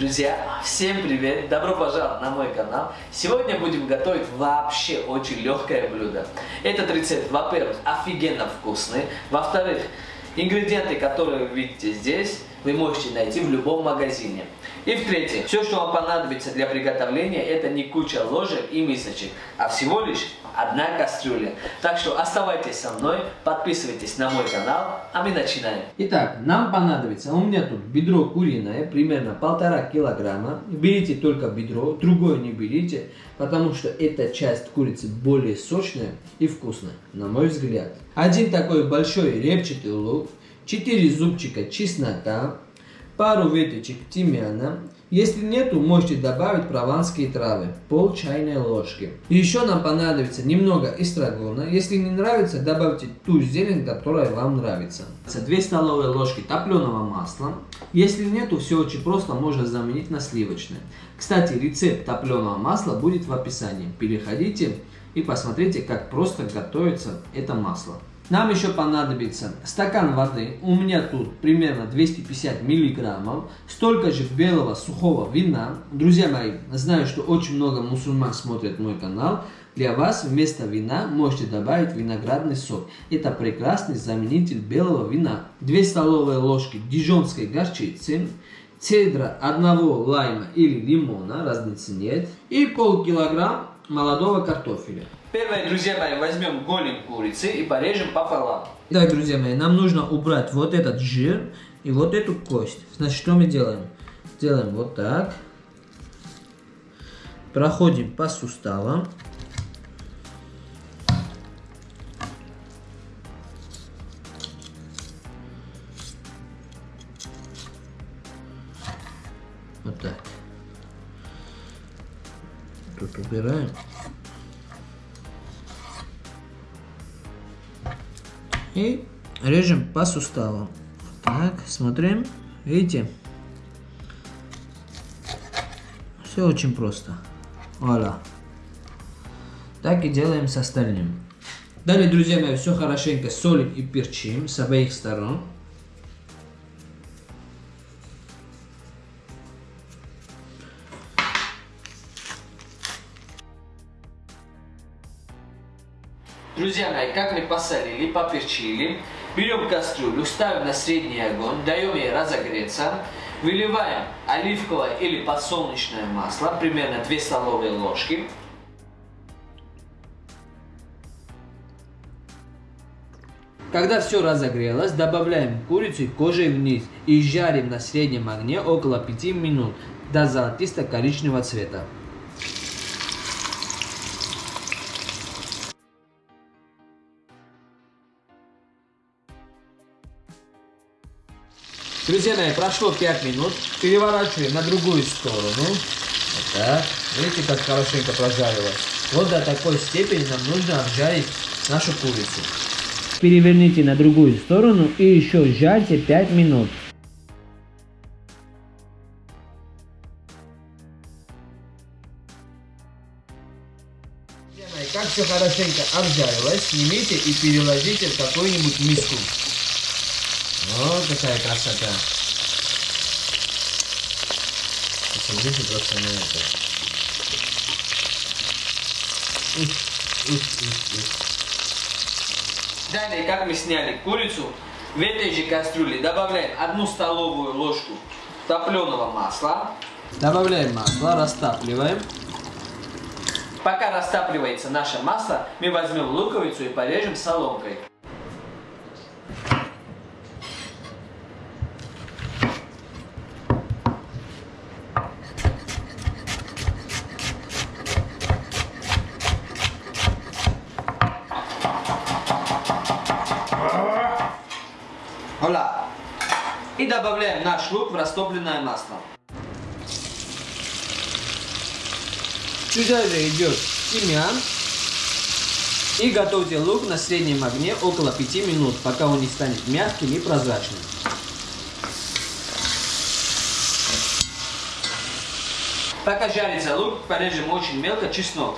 Друзья, всем привет! Добро пожаловать на мой канал. Сегодня будем готовить вообще очень легкое блюдо. Этот рецепт, во-первых, офигенно вкусный. Во-вторых, ингредиенты, которые вы видите здесь, вы можете найти в любом магазине. И в-третьих, все, что вам понадобится для приготовления, это не куча ложек и мисочек, а всего лишь одна кастрюля. Так что оставайтесь со мной, подписывайтесь на мой канал, а мы начинаем. Итак, нам понадобится, у меня тут бедро куриное, примерно полтора килограмма. Берите только бедро, другое не берите, потому что эта часть курицы более сочная и вкусная, на мой взгляд. Один такой большой репчатый лук, 4 зубчика чеснока, пару веточек тимьяна. Если нету, можете добавить прованские травы, пол чайной ложки. Еще нам понадобится немного эстрагона. Если не нравится, добавьте ту зелень, которая вам нравится. 2 столовые ложки топленого масла. Если нету, все очень просто, можно заменить на сливочное. Кстати, рецепт топленого масла будет в описании. Переходите и посмотрите, как просто готовится это масло. Нам еще понадобится стакан воды, у меня тут примерно 250 миллиграммов, столько же белого сухого вина. Друзья мои, знаю, что очень много мусульман смотрят мой канал. Для вас вместо вина можете добавить виноградный сок. Это прекрасный заменитель белого вина. 2 столовые ложки дижонской горчицы, цедра одного лайма или лимона, разницы нет, и полкилограмм молодого картофеля. Первое, друзья мои, возьмем голень курицы и порежем пополам. Итак, друзья мои, нам нужно убрать вот этот жир и вот эту кость. Значит, что мы делаем? Делаем вот так. Проходим по суставам. Вот так. Тут убираем. И режем по суставам. Так, смотрим. Видите? Все очень просто. Вуаля. Так и делаем с остальным. Далее, друзья мои, все хорошенько солим и перчим с обеих сторон. Друзья мои, как мы посолили, поперчили, берем кастрюлю, ставим на средний огонь, даем ей разогреться, выливаем оливковое или подсолнечное масло, примерно 2 столовые ложки. Когда все разогрелось, добавляем курицу кожей вниз и жарим на среднем огне около 5 минут до золотисто-коричневого цвета. Друзья мои, прошло 5 минут. Переворачиваем на другую сторону. Вот так. Видите, как хорошенько прожарилось. Вот до такой степени нам нужно обжарить нашу курицу. Переверните на другую сторону и еще жарьте 5 минут. Как все хорошенько обжарилось, снимите и переложите в какую-нибудь миску. Вот какая красота. Посмотрите просто на это. Далее, как мы сняли курицу, в этой же кастрюле добавляем одну столовую ложку топленого масла. Добавляем масло, растапливаем. Пока растапливается наше масло, мы возьмем луковицу и порежем соломкой. И добавляем наш лук в растопленное масло. Сюда же идет тимьян. И готовьте лук на среднем огне около 5 минут, пока он не станет мягким и прозрачным. Пока жарится лук, порежем очень мелко чеснок.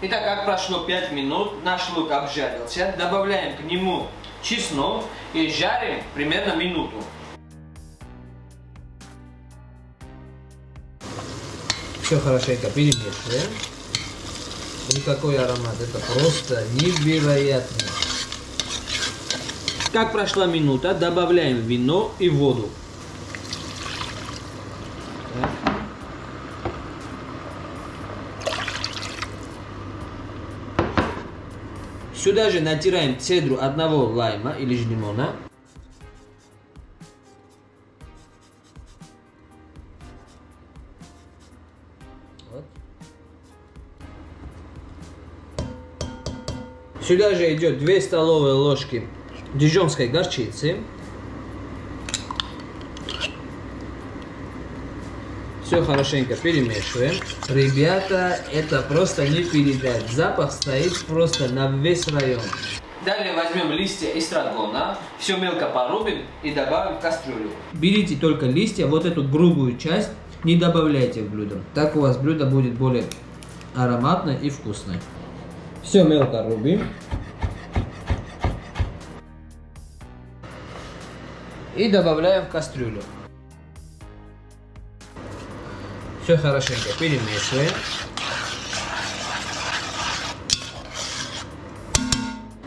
Итак, как прошло 5 минут, наш лук обжарился. Добавляем к нему чеснок и жарим примерно минуту. Все хорошенько перемешиваем. И какой аромат, это просто невероятно. Как прошла минута, добавляем вино и воду. Сюда же натираем цедру одного лайма или же лимона. Сюда же идет 2 столовые ложки дижонской горчицы. Все хорошенько перемешиваем. Ребята, это просто не передать. Запах стоит просто на весь район. Далее возьмем листья эстрагона, все мелко порубим и добавим в кастрюлю. Берите только листья, вот эту грубую часть не добавляйте в блюдо. Так у вас блюдо будет более ароматное и вкусное. Все мелко рубим. И добавляем в кастрюлю. Все хорошенько перемешиваем.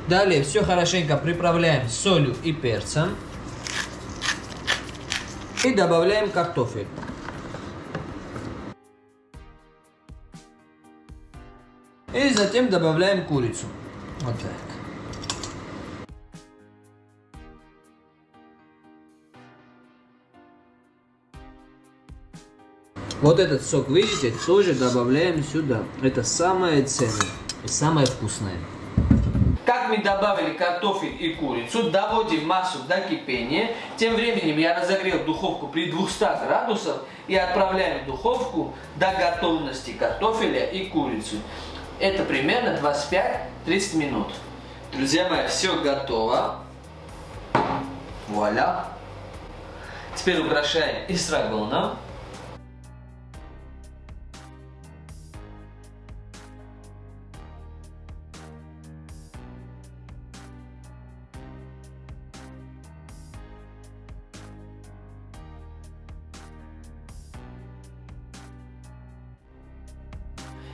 Далее все хорошенько приправляем солью и перцем. И добавляем картофель. И затем добавляем курицу. Вот так. Вот этот сок, видите, тоже добавляем сюда. Это самое ценное и самое вкусное. Как мы добавили картофель и курицу, доводим массу до кипения. Тем временем я разогрел духовку при 200 градусах и отправляем в духовку до готовности картофеля и курицы. Это примерно 25-30 минут. Друзья мои, все готово. Вуаля. Теперь украшаем эстрагоном.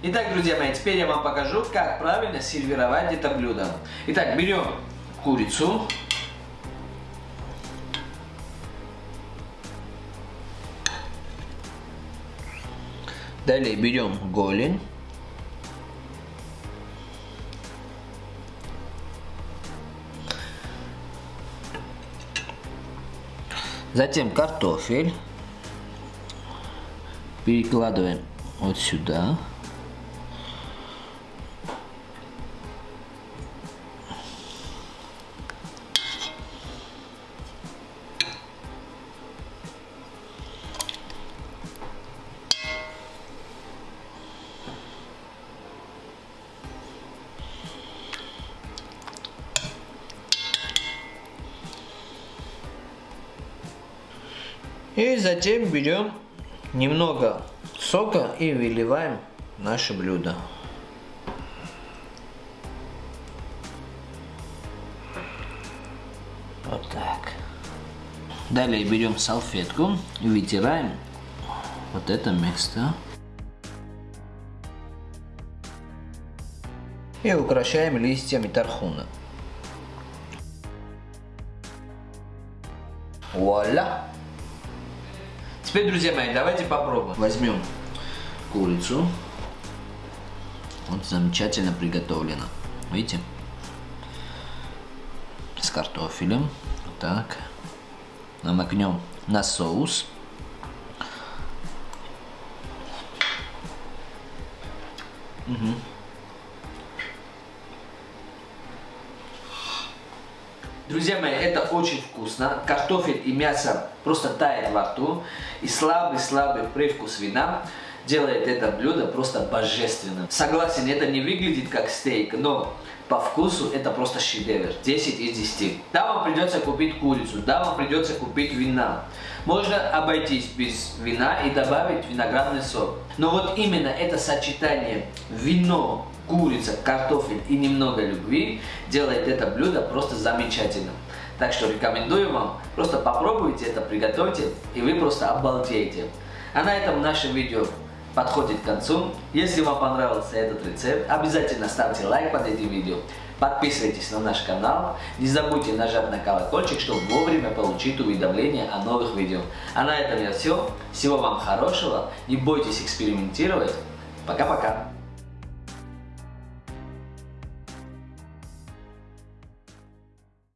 Итак, друзья мои, теперь я вам покажу, как правильно сервировать это блюдо. Итак, берем курицу. Далее берем голень. Затем картофель. Перекладываем вот сюда. И затем берем немного сока и выливаем наше блюдо. Вот так. Далее берем салфетку и вытираем вот это место. И украшаем листьями тархуна. Вуаля! Теперь, друзья мои, давайте попробуем. Возьмем курицу. Вот замечательно приготовлена. Видите? С картофелем. Так. Намокнем на соус. Угу. Друзья мои, это очень вкусно. Картофель и мясо просто тает во рту. И слабый-слабый привкус вина делает это блюдо просто божественным. Согласен, это не выглядит как стейк, но по вкусу это просто шедевр. 10 из 10. Да, вам придется купить курицу, да, вам придется купить вина. Можно обойтись без вина и добавить виноградный сок. Но вот именно это сочетание вино, курица, картофель и немного любви делает это блюдо просто замечательным. Так что рекомендую вам, просто попробуйте это, приготовьте, и вы просто обалдеете. А на этом наше видео подходит к концу. Если вам понравился этот рецепт, обязательно ставьте лайк под этим видео. Подписывайтесь на наш канал. Не забудьте нажать на колокольчик, чтобы вовремя получить уведомления о новых видео. А на этом я все. Всего вам хорошего. Не бойтесь экспериментировать. Пока-пока.